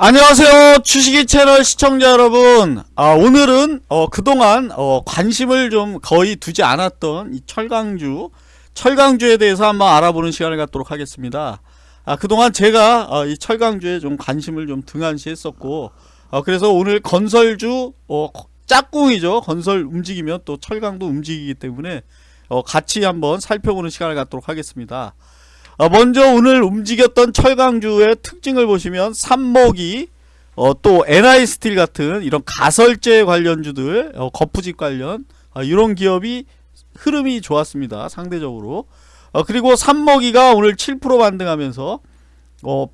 안녕하세요 주식이 채널 시청자 여러분. 아, 오늘은 어, 그동안 어, 관심을 좀 거의 두지 않았던 이 철강주 철강주에 대해서 한번 알아보는 시간을 갖도록 하겠습니다. 아, 그동안 제가 어, 이 철강주에 좀 관심을 좀 등한시 했었고 어, 그래서 오늘 건설주 어, 짝꿍이죠. 건설 움직이면 또 철강도 움직이기 때문에 어, 같이 한번 살펴보는 시간을 갖도록 하겠습니다. 어, 먼저 오늘 움직였던 철강주의 특징을 보시면 삼목이 어, 또 NI스틸 같은 이런 가설제 관련주들 어, 거푸집 관련 어, 이런 기업이 흐름이 좋았습니다 상대적으로. 어, 그리고 삼목이가 오늘 7% 반등하면서 어,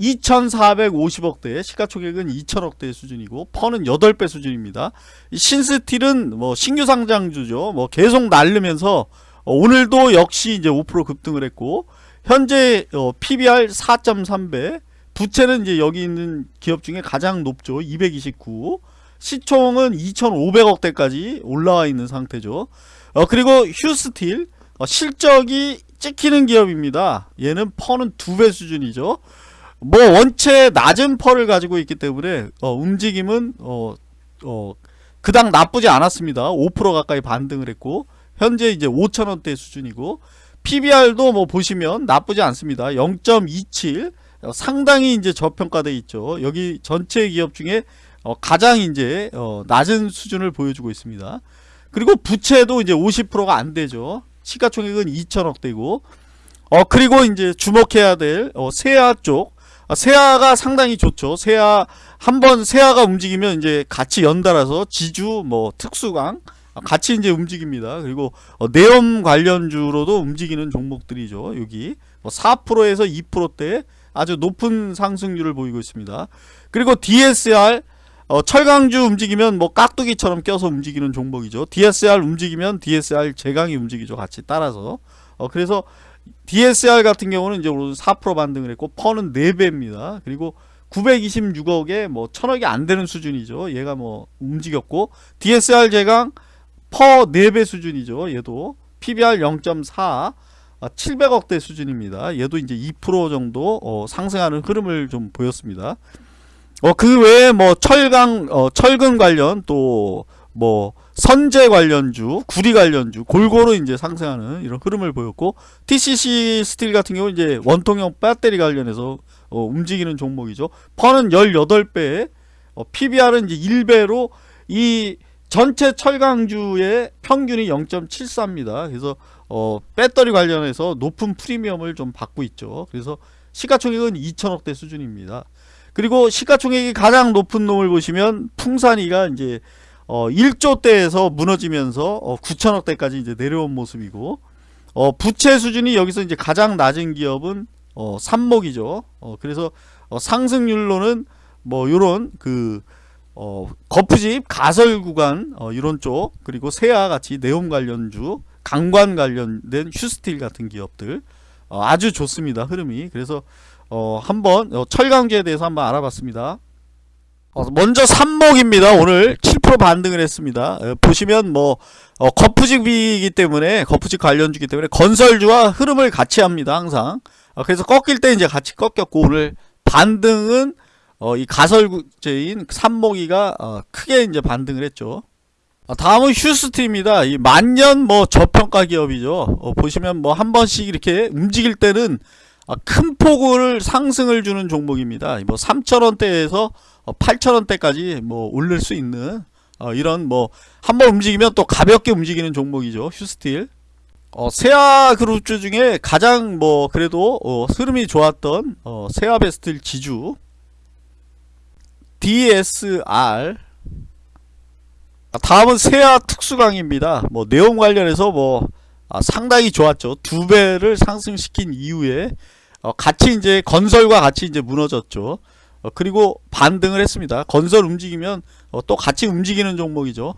2450억대 시가총액은 2000억대 수준이고 펀은 8배 수준입니다. 이 신스틸은 뭐 신규 상장주죠. 뭐 계속 날르면서 어, 오늘도 역시 이제 5% 급등을 했고 현재 어, PBR 4.3배 부채는 이제 여기 있는 기업 중에 가장 높죠. 229 시총은 2500억대까지 올라와 있는 상태죠. 어, 그리고 휴스틸 어, 실적이 찍히는 기업입니다. 얘는 퍼는 두 배 수준이죠. 뭐 원체 낮은 퍼를 가지고 있기 때문에 어, 움직임은 어, 어, 그닥 나쁘지 않았습니다. 5% 가까이 반등을 했고 현재 이제 5천원대 수준이고 PBR도 뭐 보시면 나쁘지 않습니다. 0.27 상당히 이제 저평가돼 있죠. 여기 전체 기업 중에 어 가장 이제 어 낮은 수준을 보여주고 있습니다. 그리고 부채도 이제 50%가 안 되죠. 시가총액은 2천억대고 어 그리고 이제 주목해야 될 어, 세아 쪽 아, 세아가 상당히 좋죠. 세아 한번 세아가 움직이면 이제 같이 연달아서 지주 뭐 특수강 같이 이제 움직입니다. 그리고 어, 내염 관련주로도 움직이는 종목들이죠. 여기 뭐 4%에서 2%대 아주 높은 상승률을 보이고 있습니다. 그리고 DSR 어, 철강주 움직이면 뭐 깍두기처럼 껴서 움직이는 종목이죠. DSR 움직이면 DSR 제강이 움직이죠. 같이 따라서. 어, 그래서 DSR 같은 경우는 이제 오늘 4% 반등을 했고 퍼는 4배입니다. 그리고 926억에 뭐 천억이 안 되는 수준이죠. 얘가 뭐 움직였고 DSR 제강 PER 4배 수준이죠. 얘도 PBR 0.4 700억대 수준입니다. 얘도 이제 2% 정도 어, 상승하는 흐름을 좀 보였습니다. 어, 그 외에 뭐 철강, 어, 철근 관련 또 뭐 선재 관련주, 구리 관련주 골고루 이제 상승하는 이런 흐름을 보였고 TCC 스틸 같은 경우 이제 원통형 배터리 관련해서 어, 움직이는 종목이죠. 퍼는 18배, 어, PBR은 이제 1배로 이 전체 철강주의 평균이 0.74입니다. 그래서 어, 배터리 관련해서 높은 프리미엄을 좀 받고 있죠. 그래서 시가총액은 2천억대 수준입니다. 그리고 시가총액이 가장 높은 놈을 보시면 풍산이가 이제 어, 1조대에서 무너지면서 어, 9천억대까지 이제 내려온 모습이고 어, 부채 수준이 여기서 이제 가장 낮은 기업은 어, 삼목이죠. 어, 그래서 어, 상승률로는 뭐 요런 그 어, 거푸집 가설 구간 어, 이런 쪽 그리고 세아 같이 네옴 관련주 강관 관련된 휴스틸 같은 기업들. 어, 아주 좋습니다 흐름이. 그래서 어, 한번 어, 철강제에 대해서 한번 알아봤습니다. 어, 먼저 삼목입니다 오늘. 7% 반등을 했습니다. 어, 보시면 뭐 어, 거푸집이기 때문에 거푸집 관련주기 때문에 건설주와 흐름을 같이 합니다 항상. 어, 그래서 꺾일 때 이제 같이 꺾였고 오늘 반등은 어, 이 가설제인 삼목이가 어, 크게 이제 반등을 했죠. 어, 다음은 휴스트입니다. 이 만년 뭐 저평가 기업이죠. 어, 보시면 뭐 한 번씩 이렇게 움직일 때는 어, 큰 폭을 상승을 주는 종목입니다. 뭐 3천원대에서 8천원대까지 어, 뭐 올릴 수 있는 어, 이런 뭐 한 번 움직이면 또 가볍게 움직이는 종목이죠. 휴스틸. 어, 세아 그룹주 중에 가장 뭐 그래도 어, 흐름이 좋았던 어, 세아베스틸 지주 DSR 다음은 세아 특수강입니다. 뭐 내용 관련해서 뭐 아, 상당히 좋았죠. 두 배를 상승시킨 이후에 어, 같이 이제 건설과 같이 이제 무너졌죠. 어, 그리고 반등을 했습니다. 건설 움직이면 어, 또 같이 움직이는 종목이죠.